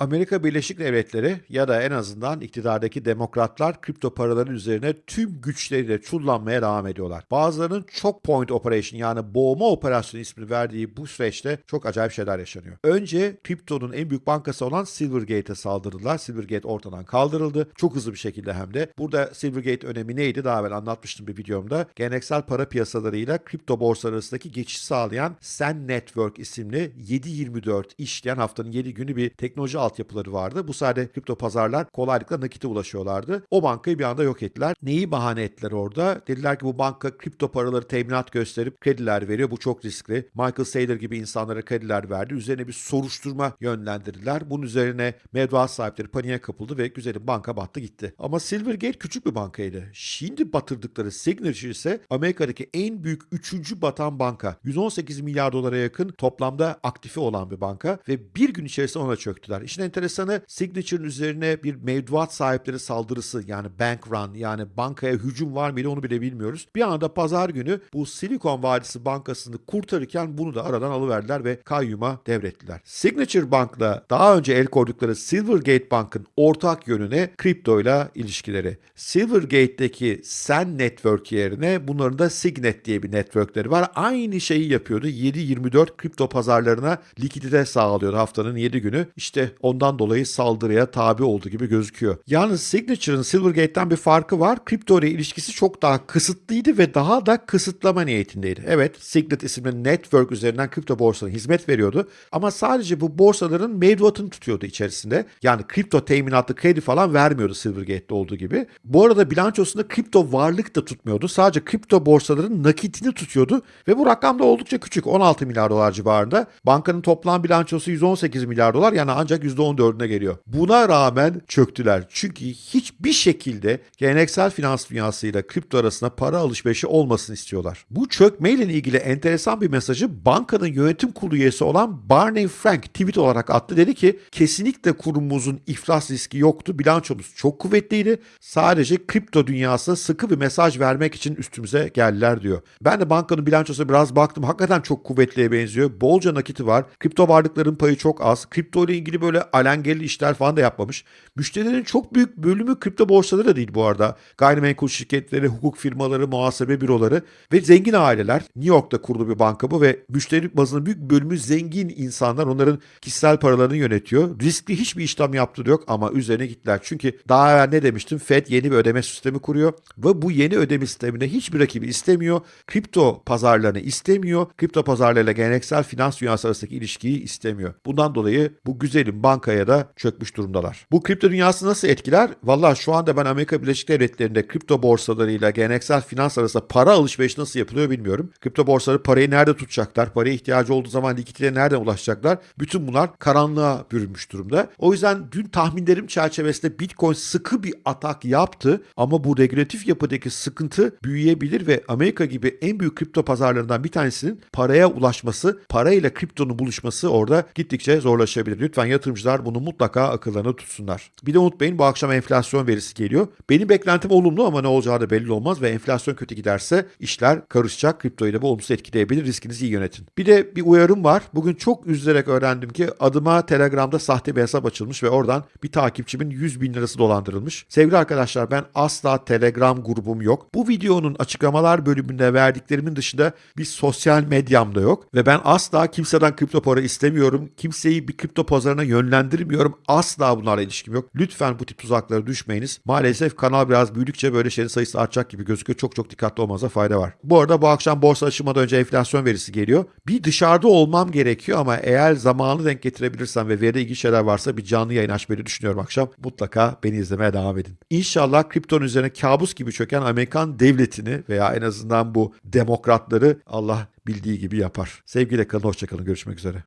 Amerika Birleşik Devletleri ya da en azından iktidardaki demokratlar kripto paraların üzerine tüm güçleriyle çullanmaya devam ediyorlar. Bazılarının çok point operation yani boğma operasyonu ismini verdiği bu süreçte çok acayip şeyler yaşanıyor. Önce kriptonun en büyük bankası olan Silvergate'e saldırdılar. Silvergate ortadan kaldırıldı. Çok hızlı bir şekilde hem de. Burada Silvergate önemi neydi? Daha evvel anlatmıştım bir videomda. Geleneksel para piyasalarıyla kripto borsaları arasındaki geçiş sağlayan Sen Network isimli 7-24 işleyen haftanın 7 günü bir teknoloji altyapıları vardı. Bu sayede kripto pazarlar kolaylıkla nakite ulaşıyorlardı. O bankayı bir anda yok ettiler. Neyi bahane ettiler orada? Dediler ki bu banka kripto paraları teminat gösterip krediler veriyor. Bu çok riskli. Michael Saylor gibi insanlara krediler verdi. Üzerine bir soruşturma yönlendirdiler. Bunun üzerine mevduat sahipleri paniğe kapıldı ve güzelim banka battı gitti. Ama Silvergate küçük bir bankaydı. Şimdi batırdıkları Signature ise Amerika'daki en büyük üçüncü batan banka. 118 milyar dolara yakın toplamda aktifi olan bir banka ve bir gün içerisinde ona çöktüler. İşin enteresanı Signature'ın üzerine bir mevduat sahipleri saldırısı yani bank run yani bankaya hücum var mıydı onu bile bilmiyoruz. Bir anda pazar günü bu Silikon Vadisi Bankası'nı kurtarırken bunu da aradan alıverdiler ve kayyuma devrettiler. Signature Bank'la daha önce el koydukları Silvergate Bank'ın ortak yönüne kriptoyla ilişkileri. Silvergate'deki Sen Network yerine bunların da Signet diye bir networkleri var. Aynı şeyi yapıyordu. 7-24 kripto pazarlarına likidite sağlıyordu haftanın 7 günü. İşte ondan dolayı saldırıya tabi oldu gibi gözüküyor. Yalnız Signature'ın Silvergate'den bir farkı var. Kripto ile ilişkisi çok daha kısıtlıydı ve daha da kısıtlama niyetindeydi. Evet Signet isimli network üzerinden kripto borsasına hizmet veriyordu. Ama sadece bu borsaların mevduatını tutuyordu içerisinde. Yani kripto teminatlı kredi falan vermiyordu Silvergate'de olduğu gibi. Bu arada bilançosunda kripto varlık da tutmuyordu. Sadece kripto borsaların nakitini tutuyordu ve bu rakam da oldukça küçük. 16 milyar dolar civarında. Bankanın toplam bilançosu 118 milyar dolar yani ancak %14'üne geliyor. Buna rağmen çöktüler. Çünkü hiçbir şekilde geleneksel finans dünyasıyla kripto arasında para alışverişi olmasını istiyorlar. Bu çökmeyle ilgili enteresan bir mesajı bankanın yönetim kurulu üyesi olan Barney Frank tweet olarak attı. Dedi ki kesinlikle kurumumuzun iflas riski yoktu. Bilançomuz çok kuvvetliydi. Sadece kripto dünyasına sıkı bir mesaj vermek için üstümüze geldiler diyor. Ben de bankanın bilançosuna biraz baktım. Hakikaten çok kuvvetliye benziyor. Bolca nakiti var. Kripto varlıkların payı çok az. Kripto ile ilgili böyle alengirli işler falan da yapmamış. Müşterilerin çok büyük bölümü kripto borsaları da değil bu arada. Gayrimenkul şirketleri, hukuk firmaları, muhasebe büroları ve zengin aileler. New York'ta kurulu bir banka bu ve müşteri bazının büyük bölümü zengin insanlar. Onların kişisel paralarını yönetiyor. Riskli hiçbir işlem yaptığı yok ama üzerine gittiler. Çünkü daha evvel ne demiştim? Fed yeni bir ödeme sistemi kuruyor ve bu yeni ödeme sisteminde hiçbir rakibi istemiyor. Kripto pazarlarını istemiyor. Kripto pazarlarıyla geleneksel finans dünyası arasındaki ilişkiyi istemiyor. Bundan dolayı bu güzelim bankaya da çökmüş durumdalar. Bu kripto dünyası nasıl etkiler? Valla şu anda ben Amerika Birleşik Devletleri'nde kripto borsalarıyla geleneksel finans arasında para alışverişi nasıl yapılıyor bilmiyorum. Kripto borsaları parayı nerede tutacaklar? Paraya ihtiyacı olduğu zaman likiditeye nereden ulaşacaklar? Bütün bunlar karanlığa bürünmüş durumda. O yüzden dün tahminlerim çerçevesinde Bitcoin sıkı bir atak yaptı ama bu regülatif yapıdaki sıkıntı büyüyebilir ve Amerika gibi en büyük kripto pazarlarından bir tanesinin paraya ulaşması, parayla kriptonun buluşması orada gittikçe zorlaşabilir. Lütfen yatırımcılar bunu mutlaka akıllarına tutsunlar. Bir de unutmayın bu akşam enflasyon verisi geliyor. Benim beklentim olumlu ama ne olacağı da belli olmaz ve enflasyon kötü giderse işler karışacak. Kriptoyu da bu olumsuz etkileyebilir. Riskinizi iyi yönetin. Bir de bir uyarım var. Bugün çok üzülerek öğrendim ki adıma Telegram'da sahte bir hesap açılmış ve oradan bir takipçimin 100 bin lirası dolandırılmış. Sevgili arkadaşlar ben asla Telegram grubum yok. Bu videonun açıklamalar bölümünde verdiklerimin dışında bir sosyal medyam da yok. Ve ben asla kimseden kripto para istemiyorum. Kimseyi bir kripto pazarına yönlendirmiyorum. Asla bunlarla ilişkim yok. Lütfen bu tip tuzaklara düşmeyiniz. Maalesef kanal biraz büyüdükçe böyle şeylerin sayısı artacak gibi gözüküyor. Çok çok dikkatli olmanıza fayda var. Bu arada bu akşam borsa açılmadan önce enflasyon verisi geliyor. Bir dışarıda olmam gerekiyor ama eğer zamanı denk getirebilirsem ve veride ilgili şeyler varsa bir canlı yayın açmayı düşünüyorum akşam. Mutlaka beni izlemeye devam edin. İnşallah kriptonun üzerine kabus gibi çöken Amerikan devletini veya en azından bu demokratları Allah bildiği gibi yapar. Sevgiyle kalın, hoşçakalın. Görüşmek üzere.